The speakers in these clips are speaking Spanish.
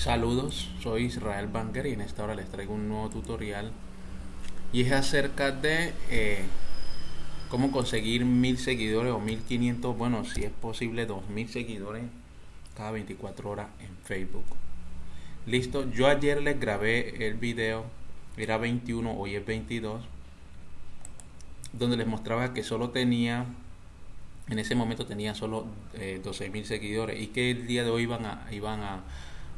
Saludos, soy Israel Banger y en esta hora les traigo un nuevo tutorial y es acerca de eh, cómo conseguir mil seguidores o 1500, bueno, si es posible 2000 seguidores cada 24 horas en Facebook. Listo, yo ayer les grabé el video, era 21, hoy es 22, donde les mostraba que solo tenía, en ese momento tenía solo eh, 12.000 seguidores y que el día de hoy a, iban a,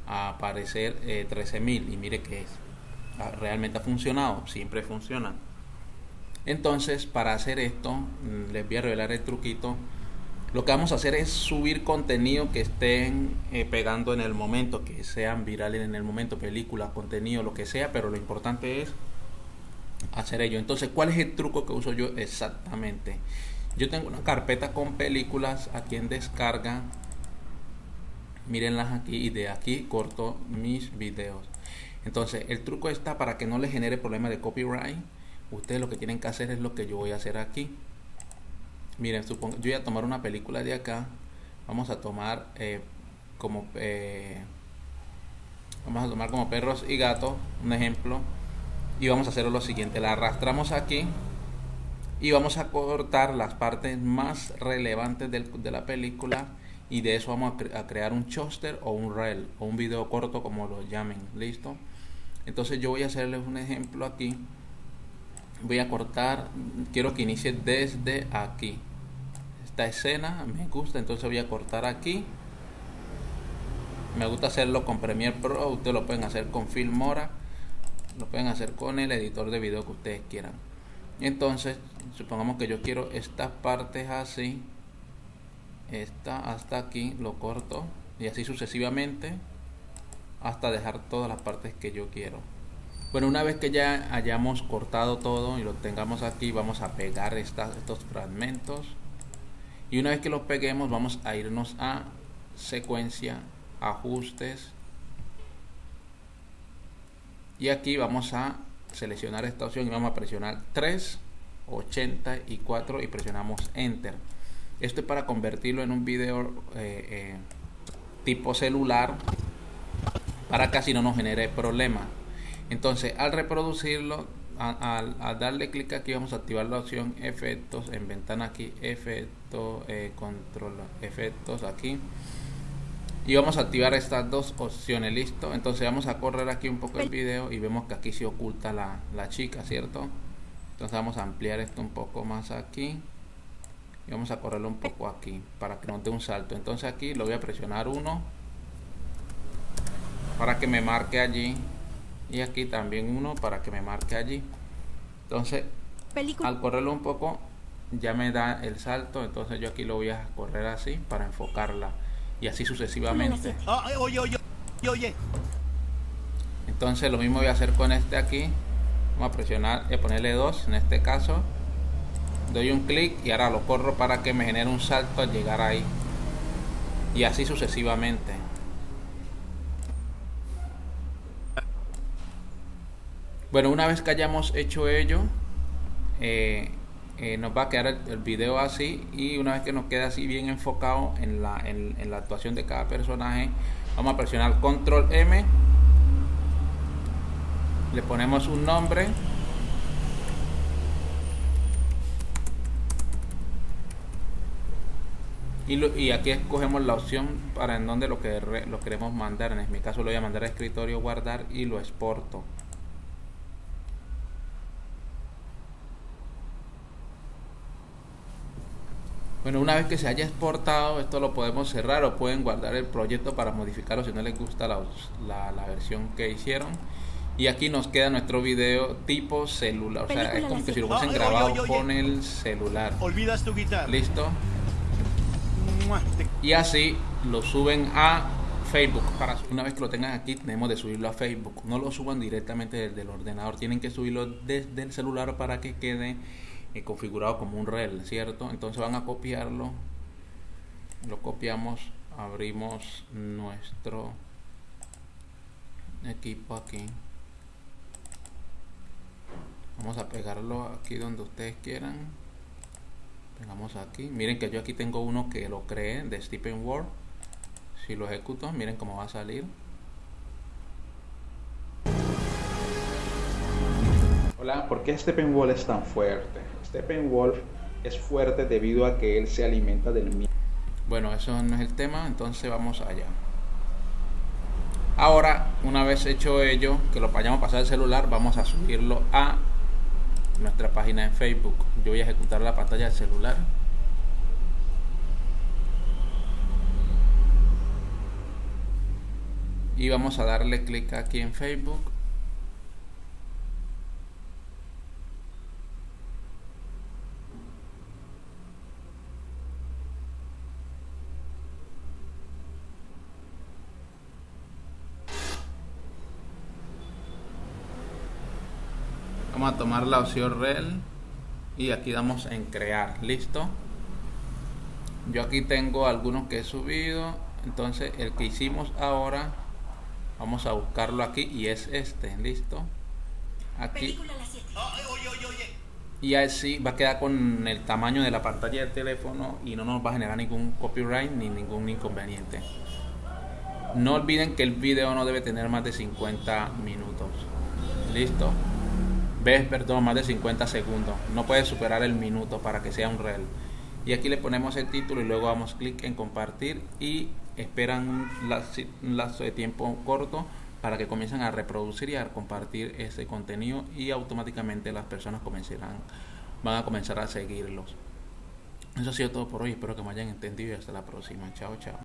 aparecer eh, 13.000 y mire que es, ah, realmente ha funcionado, siempre funciona. Entonces, para hacer esto, mm, les voy a revelar el truquito lo que vamos a hacer es subir contenido que estén eh, pegando en el momento, que sean virales en el momento, películas, contenido, lo que sea, pero lo importante es hacer ello. Entonces, ¿cuál es el truco que uso yo exactamente? Yo tengo una carpeta con películas aquí en descarga. Mírenlas aquí y de aquí corto mis videos. Entonces, el truco está para que no les genere problema de copyright. Ustedes lo que tienen que hacer es lo que yo voy a hacer aquí miren, supongo, yo voy a tomar una película de acá. Vamos a tomar eh, como eh, vamos a tomar como perros y gatos, un ejemplo. Y vamos a hacer lo siguiente, la arrastramos aquí y vamos a cortar las partes más relevantes de la película y de eso vamos a, crear un choster o un reel o un video corto como lo llamen, listo. Entonces yo voy a hacerles un ejemplo aquí. Voy a cortar, quiero que inicie desde aquí esta escena me gusta entonces voy a cortar aquí me gusta hacerlo con Premiere Pro ustedes lo pueden hacer con Filmora lo pueden hacer con el editor de video que ustedes quieran entonces supongamos que yo quiero estas partes así esta hasta aquí lo corto y así sucesivamente hasta dejar todas las partes que yo quiero. Bueno una vez que ya hayamos cortado todo y lo tengamos aquí vamos a pegar estos fragmentos. Y una vez que los peguemos vamos a irnos a secuencia ajustes. Y aquí vamos a seleccionar esta opción y vamos a presionar 3 84 y presionamos enter esto es para convertirlo en un video eh, eh, tipo celular para que no nos genere problema entonces al reproducirlo al, darle clic aquí vamos a activar la opción efectos en ventana aquí efecto eh, control efectos aquí. Y vamos a activar estas dos opciones listo entonces vamos a correr aquí un poco el video y vemos que aquí se oculta la, la chica cierto entonces vamos a ampliar esto un poco más aquí y vamos a correrlo un poco aquí para que nos dé un salto. Entonces aquí lo voy a presionar uno para que me marque allí y aquí también uno para que me marque allí. Entonces al correrlo un poco ya me da el salto entonces yo aquí lo voy a correr así para enfocarla y así sucesivamente. Ah, oye, oye, oye. entonces lo mismo voy a hacer con este aquí. Vamos a presionar y a ponerle dos en este caso doy un clic y ahora lo corro para que me genere un salto al llegar ahí. Y así sucesivamente. Bueno, una vez que hayamos hecho ello, eh, eh, nos va a quedar el, video así. Y una vez que nos quede así bien enfocado en la, en, la actuación de cada personaje, vamos a presionar control M, le ponemos un nombre Y, y, aquí escogemos la opción para en donde lo que lo queremos mandar. En mi caso lo voy a mandar a escritorio, guardar y lo exporto. Bueno, una vez que se haya exportado, esto lo podemos cerrar o pueden guardar el proyecto para modificarlo si no les gusta la, la, versión que hicieron. Y aquí nos queda nuestro video tipo celular. O sea, es como que si lo hubiesen grabado con el celular. Olvidas tu guitarra. Listo. Y así lo suben a Facebook. Para, una vez que lo tengan aquí, tenemos de subirlo a Facebook. No lo suban directamente desde el ordenador. Tienen que subirlo desde el celular para que quede configurado como un rel, ¿cierto? Entonces van a copiarlo, lo copiamos, abrimos nuestro equipo aquí. Vamos a pegarlo aquí donde ustedes quieran. Vamos aquí. Miren que yo aquí tengo uno que lo creé de Stephen Ward. Si lo ejecuto, miren cómo va a salir. Hola, ¿por qué Steppenwolf es tan fuerte? Steppenwolf es fuerte debido a que él se alimenta del miedo. Bueno, eso no es el tema, entonces vamos allá. Ahora, una vez hecho ello, que lo vayamos a pasar al celular, vamos a subirlo a nuestra página en Facebook. Yo voy a ejecutar la pantalla del celular. Y vamos a darle clic aquí en Facebook. Vamos a tomar la opción rel y aquí damos en crear listo yo aquí tengo algunos que he subido entonces el que hicimos ahora vamos a buscarlo aquí y es este listo aquí. Y así va a quedar con el tamaño de la pantalla del teléfono y no nos va a generar ningún copyright ni ningún inconveniente. No olviden que el video no debe tener más de 50 minutos. Listo ves, perdón, más de 50 segundos. No puede superar el minuto para que sea un reel. Y aquí le ponemos el título y luego damos clic en compartir y esperan un lazo de tiempo corto para que comiencen a reproducir y a compartir ese contenido y automáticamente las personas comenzarán, van a comenzar a seguirlos. Eso ha sido todo por hoy, espero que me hayan entendido y hasta la próxima. Chao, chao.